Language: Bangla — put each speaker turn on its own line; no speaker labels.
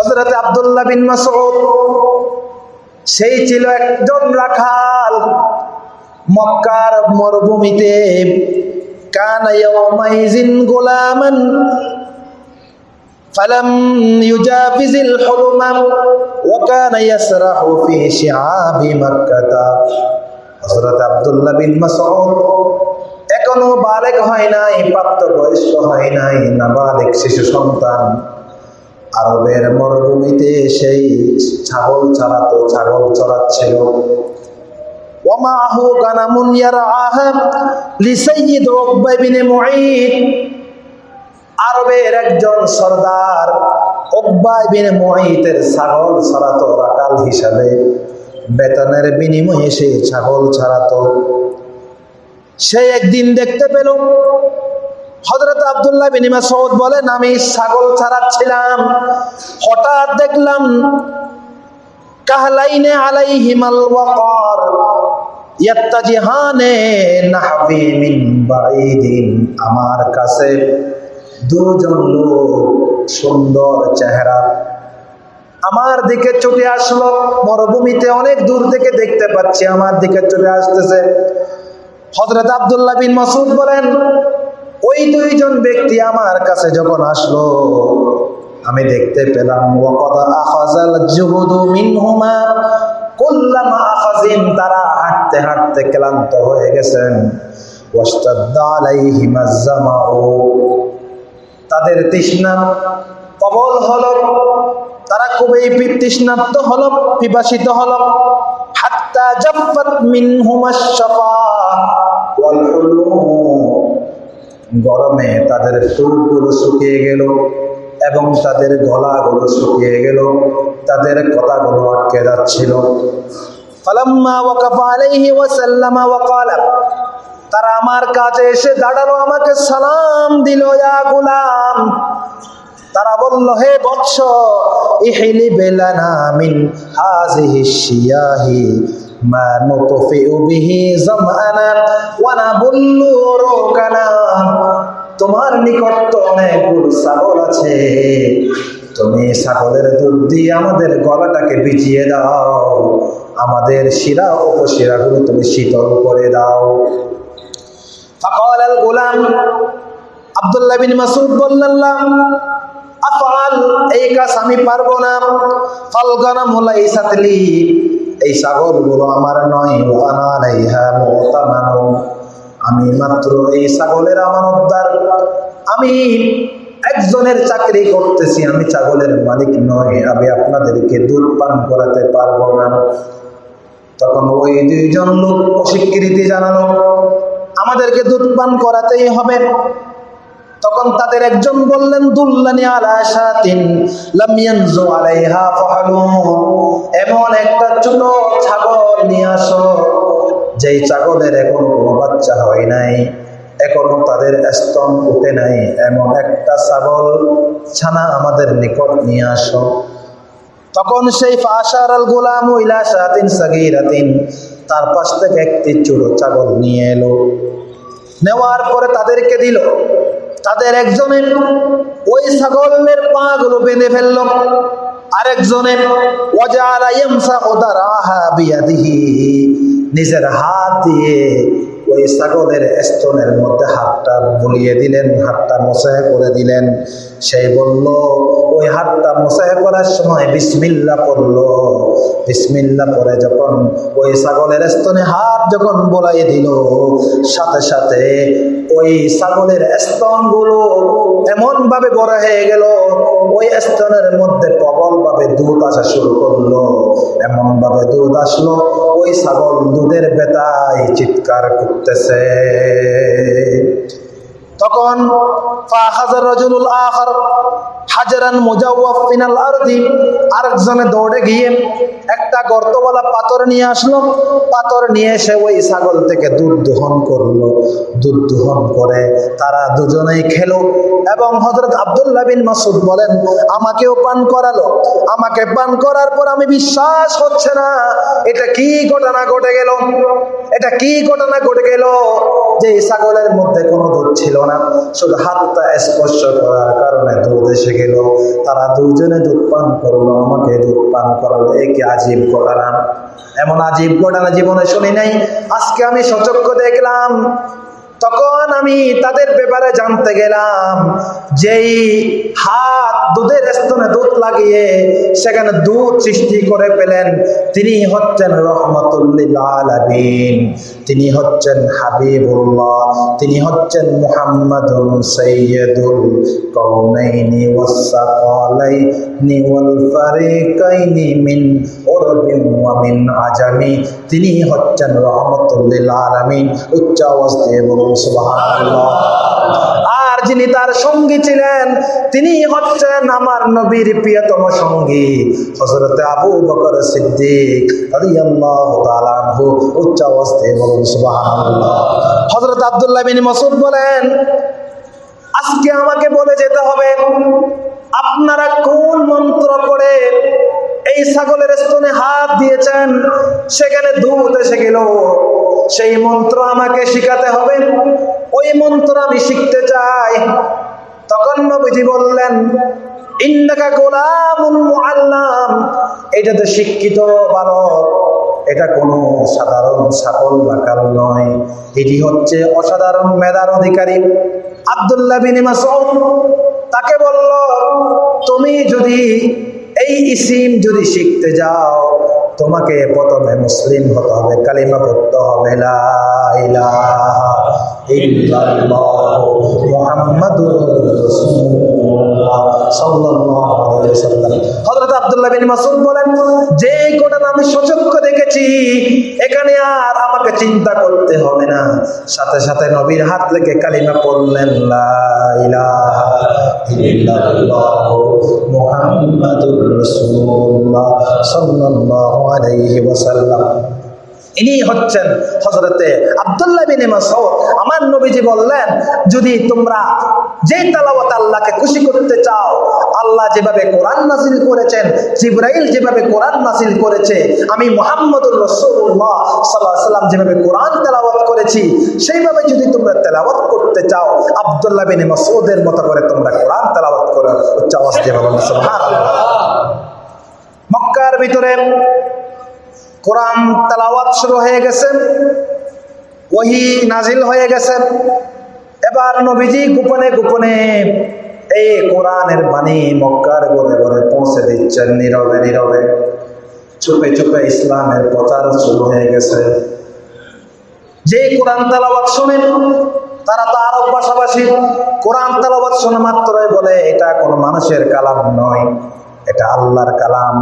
হজরত আব্দুল্লাহ বিন মাসউদ সেই ছিল একজন রাখাল মক্কার মরুভূমিতে কান ইয়াউমাইজিন গোলামান فلم يجاوز الحرم وكان يسرح في شعاب مكة হযরত আব্দুল্লাহ বিন মাসউদ এখনো বালেক হয় নাই প্রাপ্তবয়স্ক হয় নাই নাবালেক শিশু সন্তান আরবের মরুভূমিতে সেই ছাগল চালাতো, ছাগল চড়াচ্ছিল ওমাহু গানামুন ইয়ারআহা লিসাইয়্যিদ উকবা বিন মুঈদ। আরবের একজন সর্দার উকবা বিন মুঈতের ছাগল ছাড়াতো রাকাল হিসাবে। বেতনের বিনিময়ে সে ছাগল ছাড়াতো সে একদিন দেখতে পেল হজরত আবদুল্লাহ বিন মাসউদ বলেন, আমি ছাগল ছাড়াচ্ছিলাম। হঠাৎ দেখলাম কাহলাইনে মিন বাঈদিন। আমার কাছে দুজন লোক সুন্দর চেহারা। আমার দিকে ছুটে আসলো। মরুভূমিতে অনেক দূর থেকে দেখতে পাচ্ছি, আমার দিকে ছুটে আসতেছে। হজরত আবদুল্লাহ বিন মাসুদ বলেন ওই দুইজন ব্যক্তি আমার কাছে যখন আসলো, আমি দেখতে পেলাম মিনহুমা তারা হাঁটতে হাঁটতে ক্লান্ত হয়ে গেছেন। তাদের তৃষ্ণা প্রবল হলো। তারা খুবই তৃষ্ণার্ত হলো পিপাসিত হলো। হাত্তা জাফাত মিনহুমাস শাফা, ওয়াল গরমে তাদের চুলগুলো শুকিয়ে গেল এবং তাদের গলাগুলো শুকিয়ে গেল, তাদের কথাগুলো আটকে যাচ্ছিল। তারা আমার কাছে এসে দাঁড়াল, আমাকে সালাম দিল, ইয়া গুলাম। তারা বলল, হে বৎস ইহিলি বেলানা মিন হাজিহি শিয়াহি। মা নুতফিউ বিহি জামানা ওয়া নাবুল্লু রুকানা। তোমার নিকট তো অনেকগুলো ছাগল আছে। তুমি ছাগলের দুধ দিয়ে আমাদের গলাটাকে বিজিয়ে দাও। আমাদের শিরা উপশিরাগুলো তুমি শীতল করে দাও। ফাকাল গোলাম আব্দুল্লাহ বিন মাসুদ বললাম আফআল, এই কাজ আমি পারব না। ফালগানা মুলাইসাতলি এই ছাগলগুলো আমার নয় আমি মাত্র এই ছাগলের আমানতদার আমি একজনের চাকরি করতেছি, আমি ছাগলের মালিক নয় আমি আপনাদেরকে দুধ পান করাতে পারব না। তখন ওই দুইজন লোক অস্বীকৃতি জানালো, আমাদেরকে দুধ পান করাতেই হবে। তখন তাদের একজন বললেন, দুল্লানি আলা শাতিন লাম ইয়ানজু আলাইহা ফাহালুন এমন একটা ছোট ছাগল নিয়ে আসো, যেই ছাগলের এখনও কোনো বাচ্চা হয় নাই, এখনও তাদের স্তন উঠে নাই। এমন একটা ছাগল ছানা আমাদের নিকট নিয়ে আসো। তখন সেই ফাশার আল গোলাম ইলা শাতিন সাগীরাতিন তার পাশ থেকে একটি ছোট ছাগল নিয়ে এলো। নেওয়ার পরে তাদেরকে দিল তাদের একজনের ওই ছাগলের পা গুলো বেঁধে ফেলল। বিয়াদিহি নিজের হাত দিয়ে ওই ছাগলের স্তনের মধ্যে হাতটা বুলিয়ে দিলেন, হাতটা মশাহ করে দিলেন। সেই বলল, ওই হাতটা মশাহ করার সময় বিসমিল্লা পড়ল। বিসমিল্লা পরে যখন ওই ছাগলের স্তনে হাত যখন বোলাই দিল, সাথে সাথে ওই ছাগলের স্তনগুলো এমন ভাবে বড় হয়ে গেল, ওই স্তনের মধ্যে প্রবল ভাবে দুধ আসা শুরু করল। এমন ভাবে দুধ আসলো, ওই ছাগল দুধের বেতায় চিৎকার করতেছে। তখন হাজারান দৌড়ে গিয়ে একটা পাথর নিয়ে আসলো। পাথর নিয়ে এসে ওই থেকে দুধ দহন করল। দুধ দহন করে তারা দুজনেই খেলো এবং হজরত মাসুদ বলেন, আমাকেও পান করালো। আমাকে পান করার পর আমি বিশ্বাস হচ্ছে না। এটা কি ঘটনা ঘটে গেল? এটা কি ঘটনা ঘটে গেল? যে ছাগলের মধ্যে কোনো দুধ ছিল না। না। শুধু হাতটা স্পর্শ করার কারণে দুধ এসে গেল। তারা দুজনে দুধ পান করল, আমাকে দুধ পান করালো। একে আজীব ঘটনা? এমন আজীব ঘটনা জীবনে শুনি নাই? আজকে আমি সচক্ষ দেখলাম তখন আমি তাদের ব্যাপারে জানতে গেলাম, যেই হাত দুধের স্তনে দুধ লাগিয়ে সেখানে দুধ সৃষ্টি করে পেলেন, তিনি হচ্ছেন রহমতুল্লিল তিনি হচ্ছেন হাবিবুল্লাহ, তিনি হচ্ছেন মুহাম্মাদুন সাইয়্যিদুল কওনাইনি ওয়াসসাকালাইনি ওয়াল ফারিকাইনি মিন উরবিন ওয়া মিন আজামি, তিনি হচ্ছেন রহমতুল্লিল আলামিন, উচ্চ বলুন আর যিনি তার সঙ্গী ছিলেন, তিনি হচ্ছেন আমার নবীর প্রিয়তম সঙ্গী হজরত আবু বকর সিদ্দিক উচ্চ দিয়ে বলুন হযরত আব্দুল্লাহ বিন মাসউদ বলেন, আজকে আমাকে বলে যেতে হবে, আপনারা কোন মন্ত্র পড়ে এই ছাগলের স্তনে হাত দিয়েছেন। সেখানে দুধ এসে গেল, সেই মন্ত্র আমাকে শিখাতে হবে। ওই মন্ত্র আমি শিখতে চাই। তখন নবীজি বললেন, ইন্নাকা গোলামুন মুআল্লাম। এটা তো শিক্ষিত বালক। এটা কোনো সাধারণ ছাগল বা কাল নয়। এটি হচ্ছে অসাধারণ মেধার অধিকারী আব্দুল্লাহ বিন তাকে বলল, তুমি যদি এই ইসিম যদি শিখতে যাও, তোমাকে প্রথমে মুসলিম হতে হবে, কালিমা পড়তে হবে মোহাম্মদ সাল্লাল্লাহু আলাইহি ওয়াসাল্লাম হযরত আব্দুল্লাহ বিন মাসউদ বলেন যে ঘটনা আমি সচক্ষ দেখেছি, এখানে আর আমাকে চিন্তা করতে হবে না। সাথে সাথে নবীর হাত লেগে কালিমা পড়লেন, লা ইলাহা ইল্লাল্লাহ মুহাম্মাদুর রাসূলুল্লাহ সাল্লাল্লাহু আলাইহি ওয়াসাল্লাম। ইনি হচ্ছেন হজরতে আব্দুল্লাহ বিন মাসউদ। আমার নবীজি বললেন, যদি তোমরা যে তেলাওয়াত আল্লাহকে খুশি করতে চাও, আল্লাহ যেভাবে কোরআন নাজিল করেছেন, জিব্রাইল যেভাবে কোরআন নাজিল করেছে, আমি মুহাম্মদুর রাসূলুল্লাহ সাল্লাল্লাহু আলাইহি সাল্লাম যেভাবে কোরআন তেলাওয়াত করেছি, সেইভাবে যদি তোমরা তেলাওয়াত করতে চাও, আবদুল্লাহ বিন মাসউদের মতো করে তোমরা কোরআন তেলাওয়াত করো। উচ্চ আওয়াজ দিয়ে মক্কার ভিতরে কোরআন তেলাওয়াত শুরু হয়ে গেছে, ওহি নাজিল হয়ে গেছে। এবার নবীজি গোপনে গোপনে এই কোরআনের বাণী মক্কার ঘরে ঘরে পৌঁছে দিচ্ছেন নীরবে নীরবে। চুপে চুপে ইসলামের প্রচার শুরু হয়ে গেছে। যে কোরআন তালাবাদ শোনেন, তারা তো আরব পাশাপাশি কোরআন তেলাওয়াত শোনা মাত্রই বলে, এটা কোনো মানুষের কালাম নয়, এটা আল্লাহর কালাম।